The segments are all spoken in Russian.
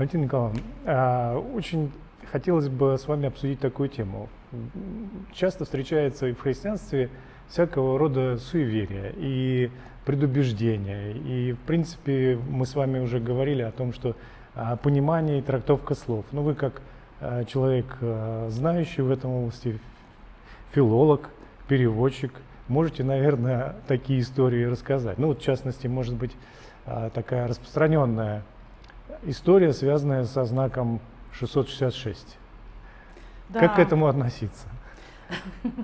Валентина Николаевна, а, очень хотелось бы с вами обсудить такую тему. Часто встречается и в христианстве всякого рода суеверия и предубеждения. И, в принципе, мы с вами уже говорили о том, что а, понимание и трактовка слов. Ну, вы как а, человек, знающий в этом области, филолог, переводчик, можете, наверное, такие истории рассказать. Ну, вот, в частности, может быть, такая распространенная история, связанная со знаком 666. Да. Как к этому относиться?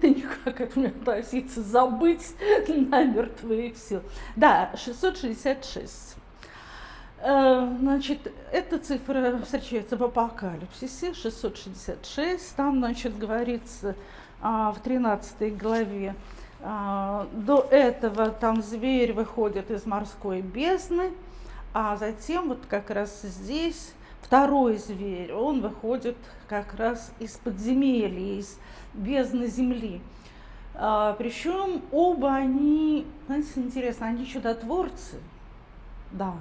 Да никак к этому относиться, забыть намертво и все. Да, 666. Э, значит, эта цифра встречается в Апокалипсисе, 666. Там, значит, говорится а, в 13 главе, а, до этого там зверь выходит из морской бездны, а затем вот как раз здесь второй зверь, он выходит как раз из подземелья, из бездны земли. А, причем оба они, знаете, интересно, они чудотворцы, да.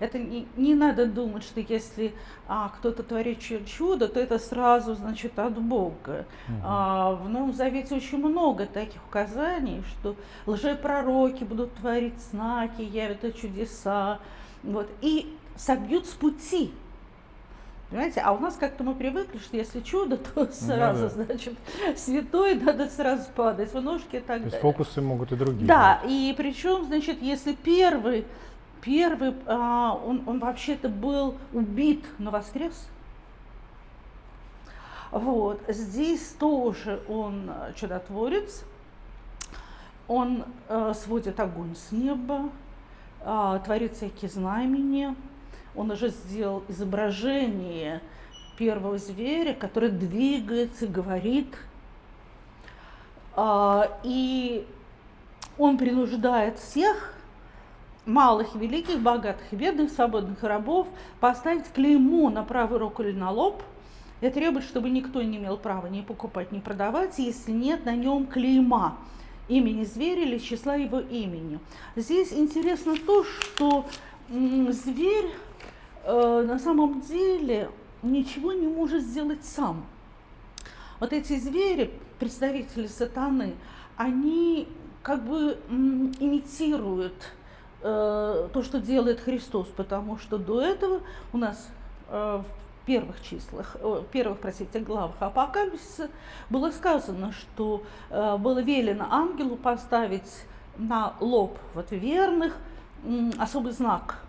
Это не, не надо думать, что если а, кто-то творит чудо, то это сразу значит от Бога. Угу. А, в Новом Завете очень много таких указаний, что лжепророки будут творить знаки, явят чудеса, вот, и собьют с пути. Понимаете, а у нас как-то мы привыкли, что если чудо, то сразу, да, да. значит, святой надо сразу падать в ножки и так То есть фокусы могут и другие. Да, быть. и причем, значит, если первый, первый, а, он, он вообще-то был убит, но воскрес. Вот, здесь тоже он чудотворец, он э, сводит огонь с неба, а, творит всякие знамения. Он уже сделал изображение первого зверя, который двигается, говорит. А, и он принуждает всех, малых, великих, богатых, бедных, свободных рабов, поставить клеймо на правую руку или на лоб и требует, чтобы никто не имел права ни покупать, ни продавать, если нет на нем клейма имени зверя или числа его имени. Здесь интересно то, что зверь э, на самом деле ничего не может сделать сам. Вот эти звери, представители сатаны, они как бы имитируют э, то, что делает Христос, потому что до этого у нас э, первых числах, первых, простите, главах Апокалипсиса было сказано, что э, было велено ангелу поставить на лоб вот верных особый знак,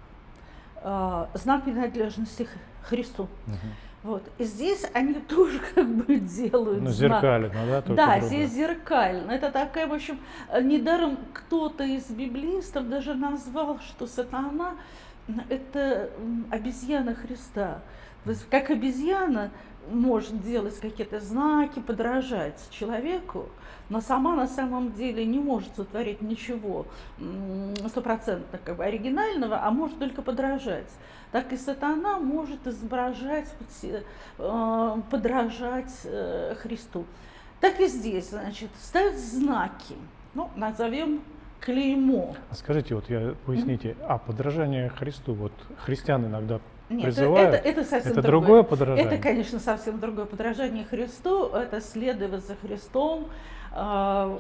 э, знак принадлежности Христу. Угу. Вот. И здесь они тоже как бы делают Ну, зеркально, да? Да, другое. здесь зеркально. Это такая, в общем, недаром кто-то из библистов даже назвал, что сатана – это обезьяна Христа. Как обезьяна может делать какие-то знаки, подражать человеку, но сама на самом деле не может сотворить ничего стопроцентно как бы оригинального, а может только подражать. Так и сатана может изображать, э, подражать э, Христу. Так и здесь, значит, ставят знаки, ну, назовем клеймо. А скажите, вот я поясните, mm-hmm. а подражание Христу, вот христиан иногда нет, призывают. Это, это совсем это другое. другое подражание. Это, конечно, совсем другое подражание Христу. Это следовать за Христом, э,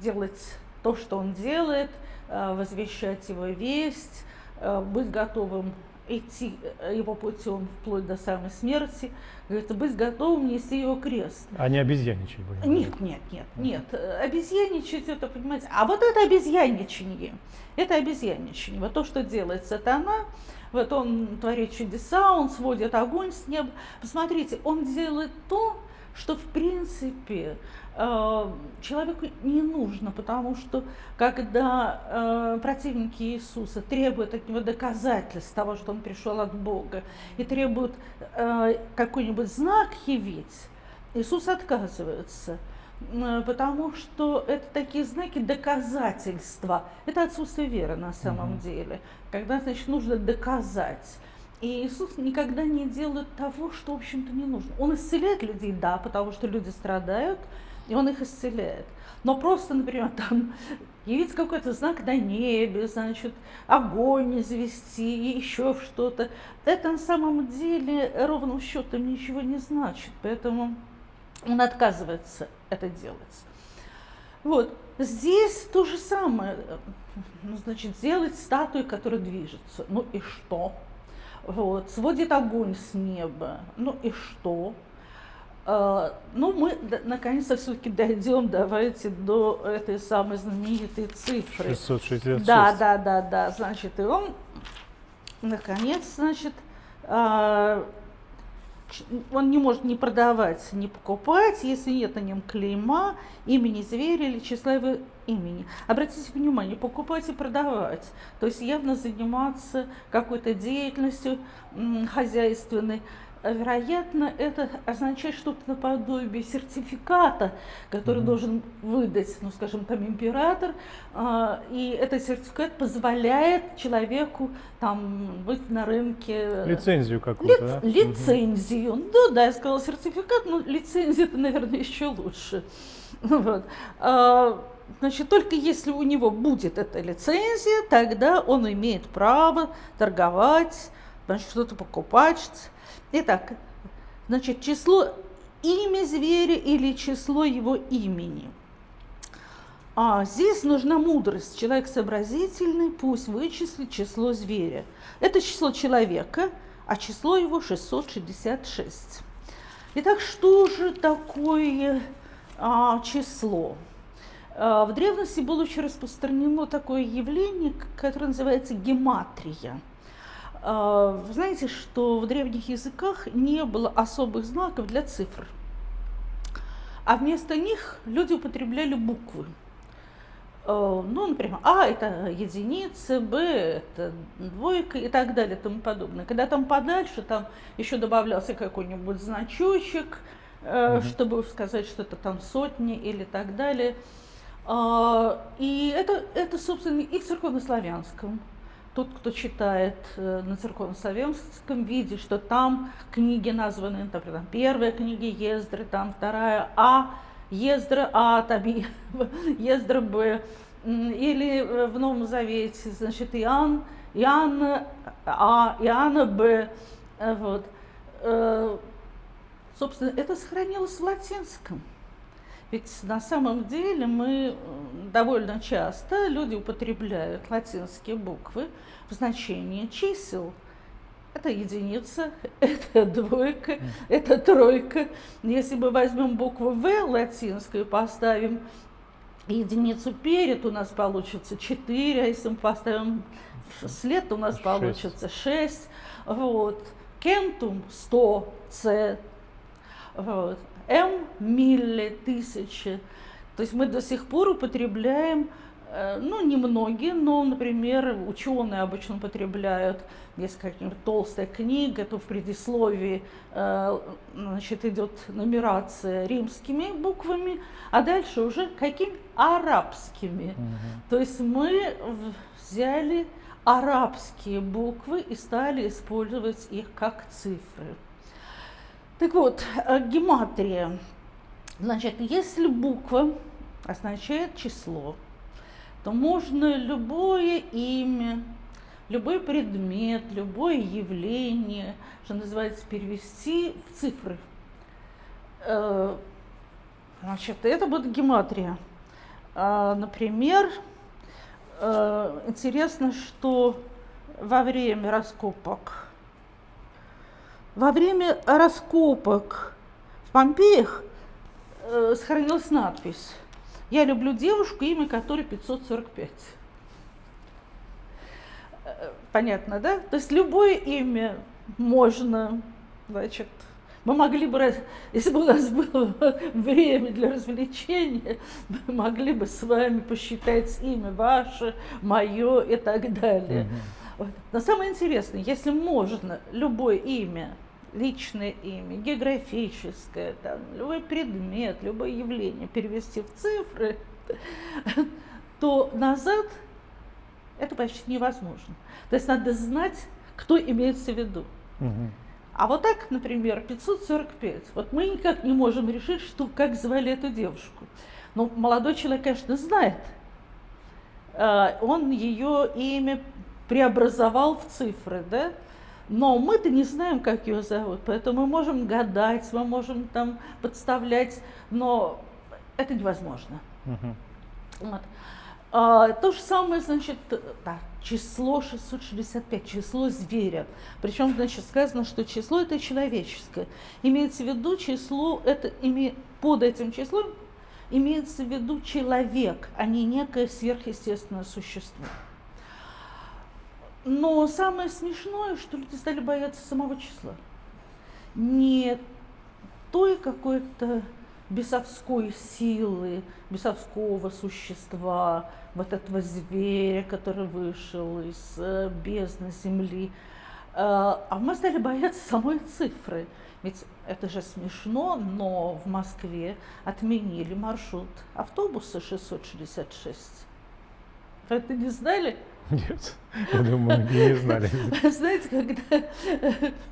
делать то, что Он делает, э, возвещать Его весть, э, быть готовым идти его путем вплоть до самой смерти, говорится, быть готовым нести его крест. А не обезьяничать будем? Нет, нет, нет, нет. Обезьяничать это, понимаете, а вот это обезьяничание, это обезьяничание. Вот то, что делает сатана, вот он творит чудеса, он сводит огонь с неба. Посмотрите, он делает то, что в принципе э, человеку не нужно, потому что когда э, противники Иисуса требуют от него доказательств того, что он пришел от Бога, и требуют э, какой-нибудь знак явить, Иисус отказывается – потому что это такие знаки доказательства. Это отсутствие веры на самом угу. деле. Когда, значит, нужно доказать. И Иисус никогда не делает того, что, в общем-то, не нужно. Он исцеляет людей, да, потому что люди страдают, и он их исцеляет. Но просто, например, там явить какой-то знак на небе, значит, огонь извести, еще что-то. Это на самом деле ровным счетом ничего не значит, поэтому он отказывается это делать. Вот. Здесь то же самое. Ну, значит, сделать статую, которая движется. Ну и что? Вот. Сводит огонь с неба. Ну и что? Uh, ну, мы наконец-то все-таки дойдем, давайте, до этой самой знаменитой цифры. 666. Да, да, да, да. Значит, и он, наконец, значит, uh, он не может ни продавать, ни покупать, если нет на нем клейма, имени зверя или числа его имени. Обратите внимание, покупать и продавать, то есть явно заниматься какой-то деятельностью хозяйственной, вероятно, это означает что-то наподобие сертификата, который mm-hmm. должен выдать, ну, скажем, там император, э, и этот сертификат позволяет человеку там быть на рынке. Лицензию какую-то, Ли- да? Лицензию. Mm-hmm. Ну да, я сказала сертификат, но лицензия это, наверное, еще лучше. Вот. А, значит, только если у него будет эта лицензия, тогда он имеет право торговать, значит, что-то покупать, Итак, значит, число имя зверя или число его имени. А здесь нужна мудрость. Человек сообразительный, пусть вычислит число зверя. Это число человека, а число его 666. Итак, что же такое а, число? А, в древности было очень распространено такое явление, которое называется гематрия – вы знаете, что в древних языках не было особых знаков для цифр, а вместо них люди употребляли буквы. А, ну, например, А это единица, Б это двойка и так далее и тому подобное. Когда там подальше, там еще добавлялся какой-нибудь значочек, угу. чтобы сказать, что это там сотни или так далее. А, и это, это собственно, и в церковнославянском тот, кто читает э, на церковно-славянском, видит, что там книги названы, например, первая книга Ездры, там вторая А, Ездра А, там Ездра Б, или э, в Новом Завете, значит, Иоанн, Иоанна А, Иоанна Б, э, вот. Собственно, это сохранилось в латинском. Ведь на самом деле мы довольно часто люди употребляют латинские буквы в значении чисел. Это единица, это двойка, это тройка. Если мы возьмем букву В латинскую, поставим единицу перед, у нас получится 4, а если мы поставим след, у нас 6. получится 6. Вот. Кентум 100, С. Вот. М милле тысячи. То есть мы до сих пор употребляем, э, ну, немногие, но, например, ученые обычно употребляют, если какая-нибудь толстая книга, то в предисловии э, значит, идет нумерация римскими буквами, а дальше уже какими арабскими. Угу. То есть мы взяли арабские буквы и стали использовать их как цифры. Так вот, э, гематрия. Значит, если буква означает число, то можно любое имя, любой предмет, любое явление, что называется, перевести в цифры. Э, значит, это будет гематрия. А, например, э, интересно, что во время раскопок во время раскопок в Помпеях э, сохранилась надпись «Я люблю девушку, имя которой 545». Э, понятно, да? То есть любое имя можно, значит, мы могли бы, если бы у нас было время для развлечения, мы могли бы с вами посчитать имя ваше, мое и так далее. Mm-hmm. Но самое интересное, если можно любое имя личное имя, географическое, там, любой предмет, любое явление перевести в цифры, то назад это почти невозможно. То есть надо знать, кто имеется в виду. А вот так, например, 545. Вот мы никак не можем решить, что, как звали эту девушку. Ну, молодой человек, конечно, знает. Э, он ее имя преобразовал в цифры, да? Но мы-то не знаем, как ее зовут, поэтому мы можем гадать, мы можем там подставлять, но это невозможно. Uh-huh. Вот. А, то же самое, значит, да, число 665, число зверя. Причем, значит, сказано, что число это человеческое. Имеется в виду число, это име, под этим числом имеется в виду человек, а не некое сверхъестественное существо. Но самое смешное, что люди стали бояться самого числа. Не той какой-то бесовской силы, бесовского существа, вот этого зверя, который вышел из э, бездны земли. Э, а мы стали бояться самой цифры. Ведь это же смешно, но в Москве отменили маршрут автобуса 666. Вы это не знали? Нет, я думаю, многие не знали. Знаете, когда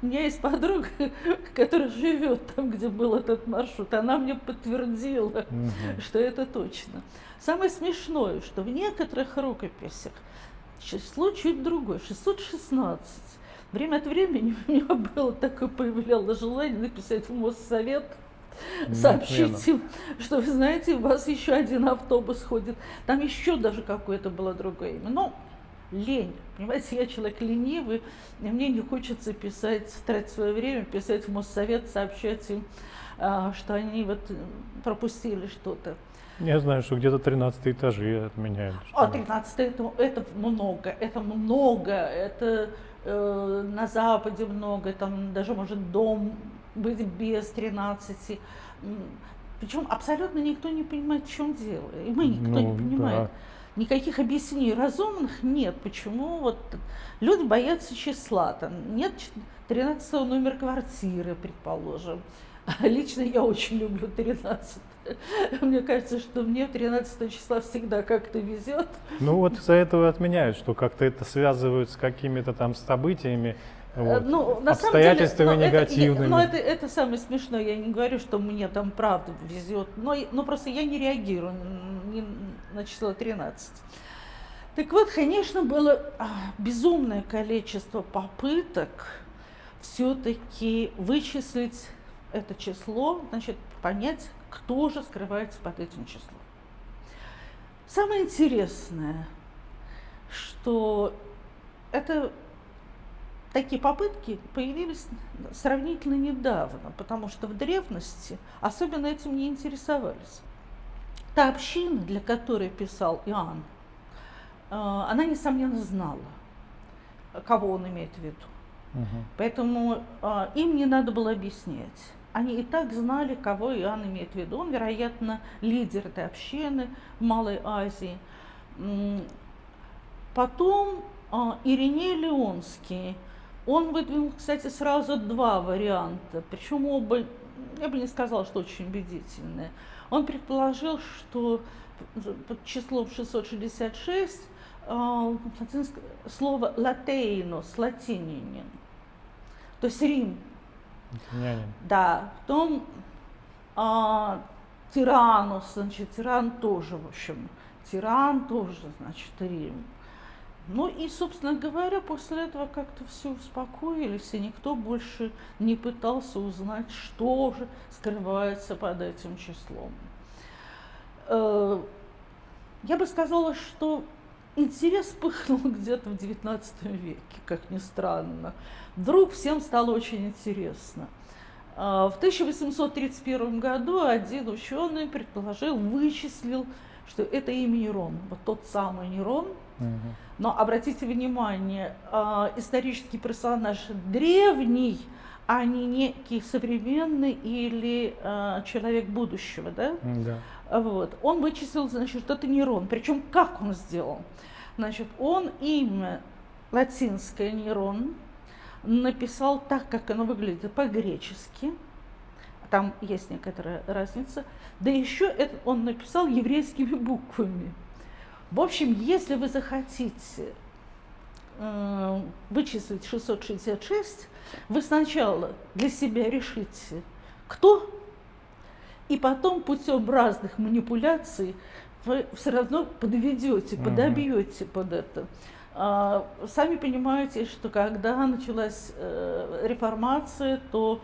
у меня есть подруга, которая живет там, где был этот маршрут, она мне подтвердила, угу. что это точно. Самое смешное, что в некоторых рукописях число чуть другое, 616. Время от времени у меня было такое появлялось желание написать в Моссовет, сообщить им, что вы знаете, у вас еще один автобус ходит. Там еще даже какое-то было другое имя. Но лень. Понимаете, я человек ленивый, и мне не хочется писать, тратить свое время, писать в Моссовет, сообщать им, а, что они вот пропустили что-то. Я знаю, что где-то 13 этажи отменяют. А, 13 это, это много, это много, это э, на Западе много, там даже может дом быть без 13. Причем абсолютно никто не понимает, в чем дело. И мы никто ну, не понимает. Да никаких объяснений разумных нет. Почему вот люди боятся числа? Там нет 13 номер квартиры, предположим. Лично я очень люблю 13. Мне кажется, что мне 13 числа всегда как-то везет. Ну вот из-за этого отменяют, что как-то это связывают с какими-то там событиями, вот. Ну, на обстоятельствами самом деле, негативными. Но это, это самое смешное. Я не говорю, что мне там правда везет, но, но просто я не реагирую не на число 13. Так вот, конечно, было а, безумное количество попыток все-таки вычислить это число, значит, понять, кто же скрывается под этим числом. Самое интересное, что это такие попытки появились сравнительно недавно, потому что в древности особенно этим не интересовались. Та община, для которой писал Иоанн, э, она, несомненно, знала, кого он имеет в виду. Угу. Поэтому э, им не надо было объяснять. Они и так знали, кого Иоанн имеет в виду. Он, вероятно, лидер этой общины в Малой Азии. Потом э, Ириней Леонский – он выдвинул, кстати, сразу два варианта, причем оба, я бы не сказала, что очень убедительные. Он предположил, что под числом 666 э, слово латейнус, латининин, то есть Рим. Латинянин. Да, потом а, тиранус, значит, тиран тоже, в общем, тиран тоже, значит, Рим. Ну и, собственно говоря, после этого как-то все успокоились, и никто больше не пытался узнать, что же скрывается под этим числом. Э, я бы сказала, что интерес пыхнул где-то в XIX веке, как ни странно. Вдруг всем стало очень интересно. Э, в 1831 году один ученый предположил, вычислил, что это имя Нерон, вот тот самый Нерон – но обратите внимание, э, исторический персонаж древний, а не некий современный или э, человек будущего, да? Да. Вот. Он вычислил, значит, это нейрон. Причем как он сделал? Значит, он имя латинское нейрон написал так, как оно выглядит по-гречески. Там есть некоторая разница. Да еще это он написал еврейскими буквами. В общем, если вы захотите э, вычислить 666, вы сначала для себя решите, кто, и потом путем разных манипуляций вы все равно подведете, подобьете под это. А, сами понимаете, что когда началась э, реформация, то,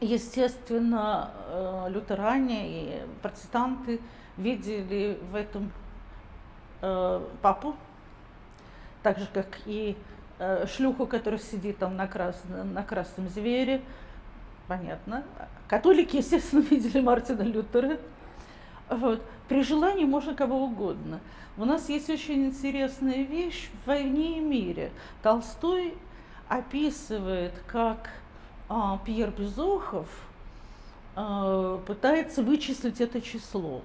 естественно, э, лютеране и протестанты видели в этом э, папу, так же, как и шлюху, которая сидит там на красном, на красном звере, понятно. Католики, естественно, видели Мартина Лютера. Вот. При желании можно кого угодно. У нас есть очень интересная вещь в «Войне и мире». Толстой описывает, как Пьер Безухов а, пытается вычислить это число.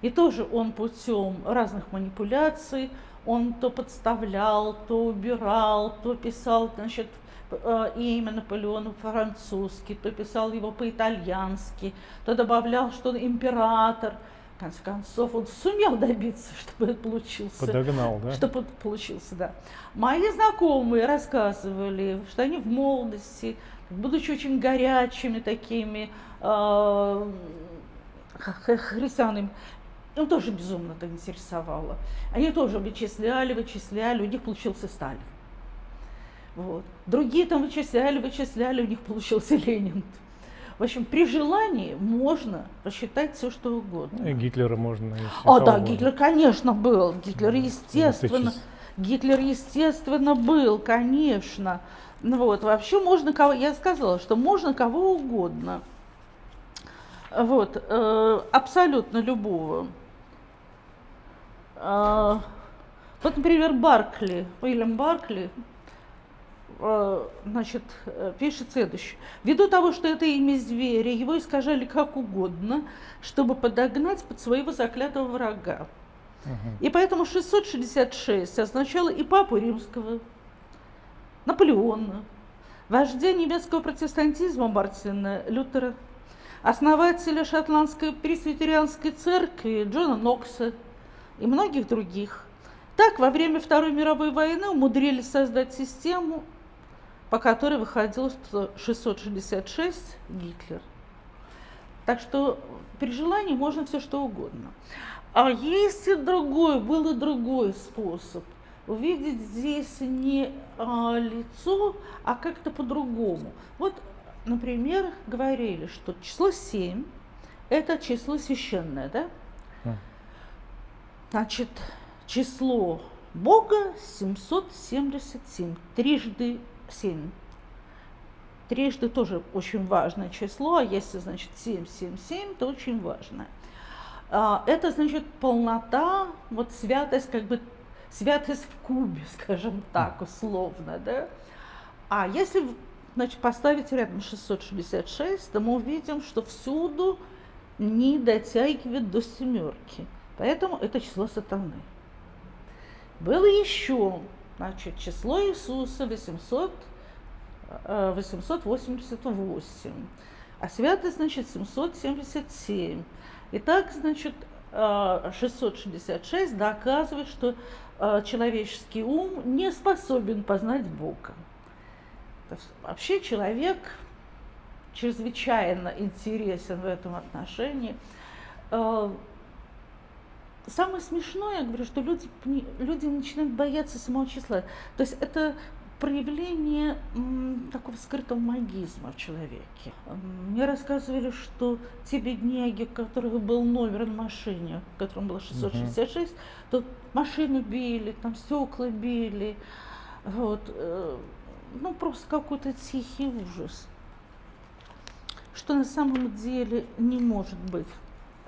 И тоже он путем разных манипуляций, он то подставлял, то убирал, то писал, значит, а, имя Наполеона по-французски, то писал его по-итальянски, то добавлял, что император – конце концов, он сумел добиться, чтобы это получился. Подогнал, да? Чтобы получился, да. Мои знакомые рассказывали, что они в молодости, будучи очень горячими такими э, христианами, им тоже безумно это интересовало. Они тоже вычисляли, вычисляли, у них получился Сталин. Вот. Другие там вычисляли, вычисляли, у них получился Ленин. В общем, при желании можно посчитать все, что угодно. И Гитлера можно. О, да, Гитлер, конечно, был. Гитлер, естественно, Гитлер, естественно, был, конечно. Ну вот, вообще можно кого, я сказала, что можно кого угодно. Вот, э, абсолютно любого. Э, вот, например, Баркли, Уильям Баркли, Э, значит, э, пишет следующее. Ввиду того, что это имя зверя, его искажали как угодно, чтобы подогнать под своего заклятого врага. И поэтому 666 означало и папу римского, Наполеона, вождя немецкого протестантизма Мартина Лютера, основателя шотландской пресвитерианской церкви Джона Нокса и многих других. Так, во время Второй мировой войны умудрились создать систему, по которой выходил 666 Гитлер. Так что при желании можно все что угодно. А есть и другой, был и другой способ. Увидеть здесь не а, лицо, а как-то по-другому. Вот, например, говорили, что число 7 – это число священное, да? Хм. Значит, число Бога 777, трижды 7. Трижды тоже очень важное число, а если, значит, 7, 7, 7, то очень важно. А, это, значит, полнота, вот святость, как бы святость в кубе, скажем так, условно, да. А если, значит, поставить рядом 666, то мы увидим, что всюду не дотягивает до семерки. Поэтому это число сатаны. Было еще Значит, число Иисуса 800, 888, э, а святость, значит, 777. Итак, значит, 666 э, доказывает, что человеческий ум не способен познать Бога. Вообще человек чрезвычайно интересен в этом отношении самое смешное, я говорю, что люди, люди начинают бояться самого числа. То есть это проявление такого скрытого магизма в человеке. Мне рассказывали, что те бедняги, у которых был номер на машине, в котором было 666, угу. то машину били, там стекла били. Вот. Э, ну, просто какой-то тихий ужас. Что на самом деле не может быть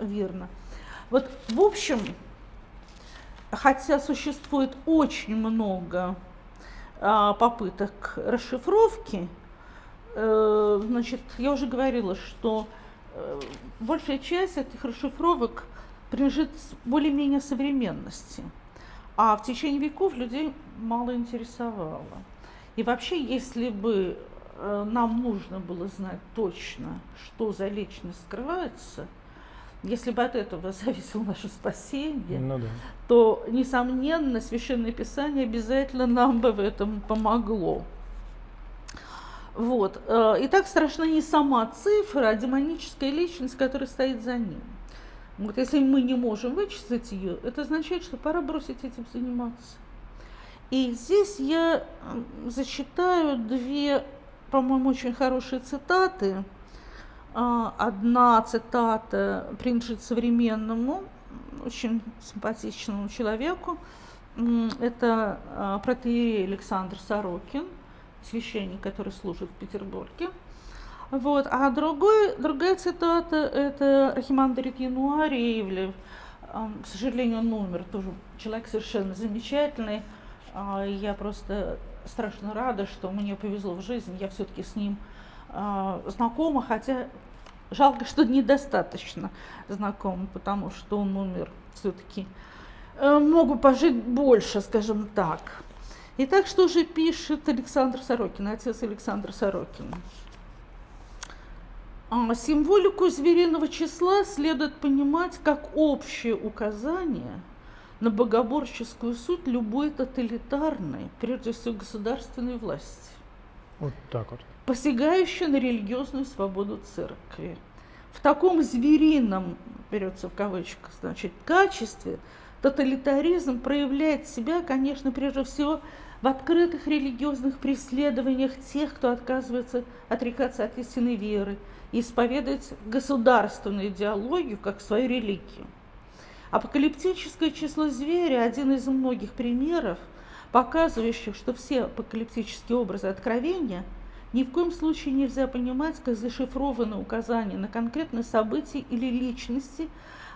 верно. Вот, в общем, хотя существует очень много попыток расшифровки, э, значит, я уже говорила, что э, большая часть этих расшифровок принадлежит более-менее современности, а в течение веков людей мало интересовало. И вообще, если бы э, нам нужно было знать точно, что за личность скрывается – если бы от этого зависело наше спасение, Ну да. то, несомненно, Священное Писание обязательно нам бы в этом помогло. Вот. э, И так страшна не сама цифра, а демоническая личность, которая стоит за ним. Вот если мы не можем вычислить ее, это означает, что пора бросить этим заниматься. И здесь я зачитаю две, по-моему, очень хорошие цитаты. А, Одна цитата принадлежит современному, очень симпатичному человеку. Это а, протеерей Александр Сорокин, священник, который служит в Петербурге. Вот. А другой, другая цитата – это Архимандрит Януарий Ивлев. Ам, К сожалению, он умер. Тоже человек совершенно замечательный. А, Я просто страшно рада, что мне повезло в жизни. Я все-таки с ним а, знакома, хотя жалко, что недостаточно знакома, потому что он умер все-таки. Мог бы пожить больше, скажем так. Итак, что же пишет Александр Сорокин, отец Александр Сорокин? А, Символику звериного числа следует понимать как общее указание на богоборческую суть любой тоталитарной, прежде всего государственной власти, Вот так вот. Посягающей на религиозную свободу церкви. В таком зверином, берется в кавычках, значит, качестве тоталитаризм проявляет себя, конечно, прежде всего в открытых религиозных преследованиях тех, кто отказывается отрекаться от истинной веры и исповедовать государственную идеологию как свою религию. Апокалиптическое число зверя – один из многих примеров, показывающих, что все апокалиптические образы откровения ни в коем случае нельзя понимать как зашифрованные указания на конкретные события или личности,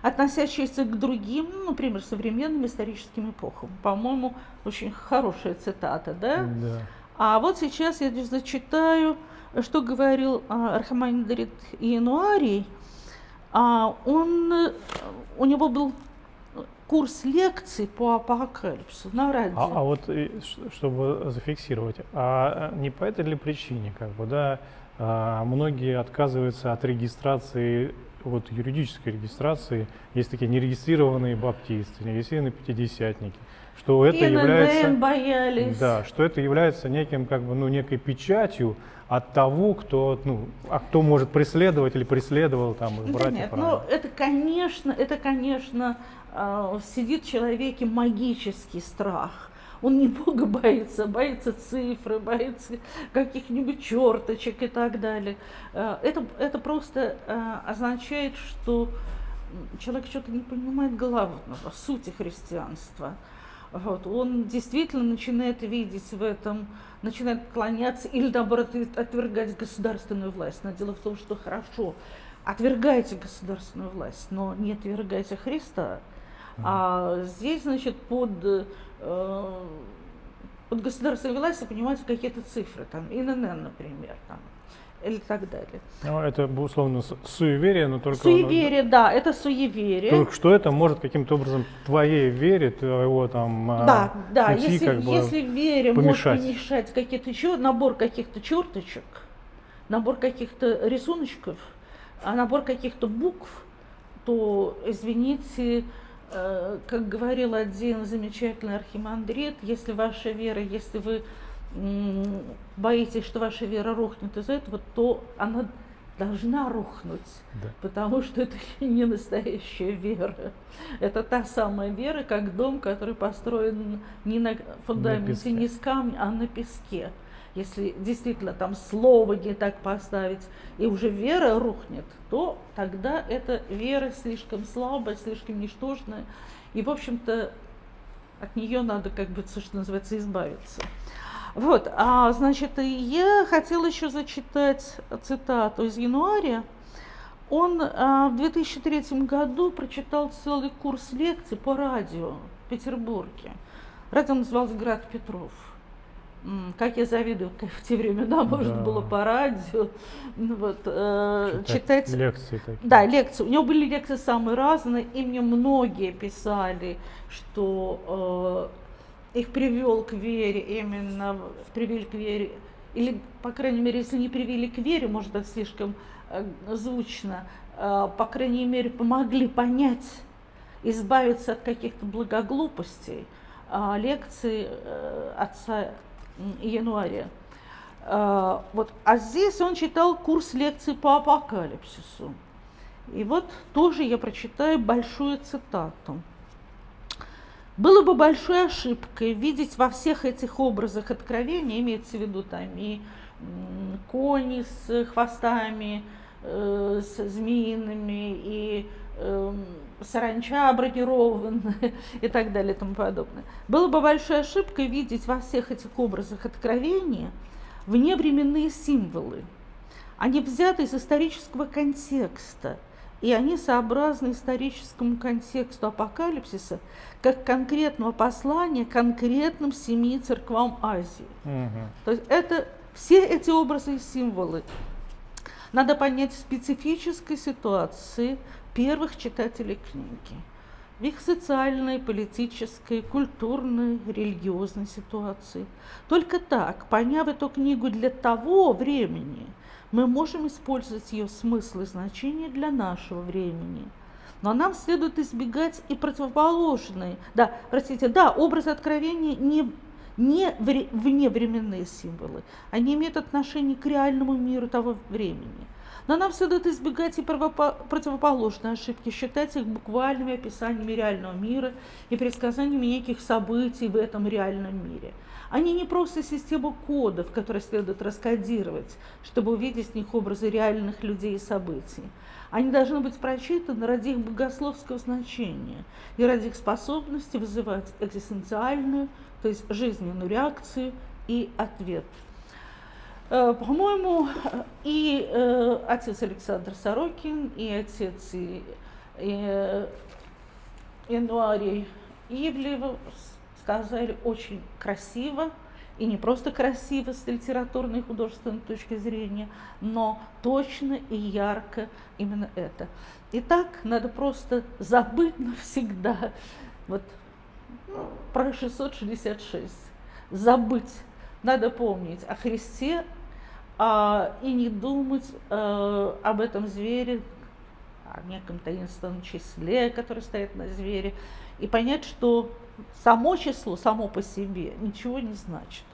относящиеся к другим, ну, например, современным историческим эпохам. По-моему, очень хорошая цитата, да? Да. А вот сейчас я зачитаю, что говорил а, Архимандрит Иенуарий. А, он, э, у него был курс лекций по апокалипсису на радио. А, а вот ш- чтобы зафиксировать, а не по этой ли причине, как бы, да, а, многие отказываются от регистрации, вот юридической регистрации, есть такие нерегистрированные баптисты, нерегистрированные пятидесятники, что это ИНН является, боялись. да, что это является неким, как бы, ну, некой печатью от того, кто, ну, а кто может преследовать или преследовал там их Да братьев. нет, ну это, конечно, это, конечно, а, сидит в человеке магический страх. Он не Бога боится, боится цифры, боится каких-нибудь черточек и так далее. А, Это, это просто а, означает, что человек что-то не понимает главного, сути христианства. Вот, он действительно начинает видеть в этом, начинает клоняться или наоборот отвергать государственную власть. Но дело в том, что хорошо, отвергайте государственную власть, но не отвергайте Христа. А здесь, значит, под, э, под государственной властью понимаются какие-то цифры, там, ИНН, например, там, или так далее. Ну, это, условно, суеверие, но только... оно- Суеверие, да, это суеверие. Только что это может каким-то образом твоей вере, твоего там а, Да, да, пути если, как бы если вере помешать. может помешать какие-то еще набор каких-то черточек, набор каких-то рисуночков, а набор каких-то букв, то, извините, э, как говорил один замечательный архимандрит, если ваша вера, если вы боитесь, что ваша вера рухнет из этого, то она должна рухнуть. Да. Потому что это не настоящая вера. Это та самая вера, как дом, который построен не на фундаменте, песке. не с камня, а на песке. Если действительно там слово не так поставить, и уже вера рухнет, то тогда эта вера слишком слабая, слишком ничтожная. И, в общем-то, от нее надо, как бы, что называется, избавиться. Вот, а, значит, я хотела еще зачитать цитату из января. Он а, в 2003 году прочитал целый курс лекций по радио в Петербурге. Радио называлось «Град Петров». Как я завидую, как в те времена можно Да. было по радио ну, вот, э, читать читать лекции такие. да, лекции. У него были лекции самые разные, и мне многие писали, что э, их привел к вере именно, привели к вере или, по крайней мере, если не привели к вере, может быть, слишком э, звучно, э, по крайней мере, помогли понять, избавиться от каких-то благоглупостей, э, лекции отца Януария. Э, вот, а здесь он читал курс лекций по апокалипсису. И вот тоже я прочитаю большую цитату. Было бы большой ошибкой видеть во всех этих образах откровения, имеется в виду там и кони с хвостами, э, с змеиными, и э, саранча бронированная и так далее и тому подобное. Было бы большой ошибкой видеть во всех этих образах откровения вневременные символы. Они взяты из исторического контекста – и они сообразны историческому контексту апокалипсиса как конкретного послания конкретным семи церквам Азии. Угу. То есть это все эти образы и символы. Надо понять в специфической ситуации первых читателей книги, в их социальной, политической, культурной, религиозной ситуации. Только так, поняв эту книгу для того времени – мы можем использовать ее смысл и значение для нашего времени. Но нам следует избегать и противоположные, да, простите, да, образы откровения не, не вневременные символы, они имеют отношение к реальному миру того времени. Но нам следует избегать и противоположные ошибки, считать их буквальными описаниями реального мира и предсказаниями неких событий в этом реальном мире – они не просто система кодов, которые следует раскодировать, чтобы увидеть в них образы реальных людей и событий. Они должны быть прочитаны ради их богословского значения и ради их способности вызывать экзистенциальную, то есть жизненную реакцию и ответ. Э, по-моему, и э, отец Александр Сорокин, и отец и, и, Януарий Ивлев сказали очень красиво, и не просто красиво с литературной и художественной точки зрения, но точно и ярко именно это. Итак, надо просто забыть навсегда вот, ну, про 666, забыть. Надо помнить о Христе а, и не думать а, об этом звере, о неком таинственном числе, которое стоит на звере, и понять, что само число само по себе ничего не значит.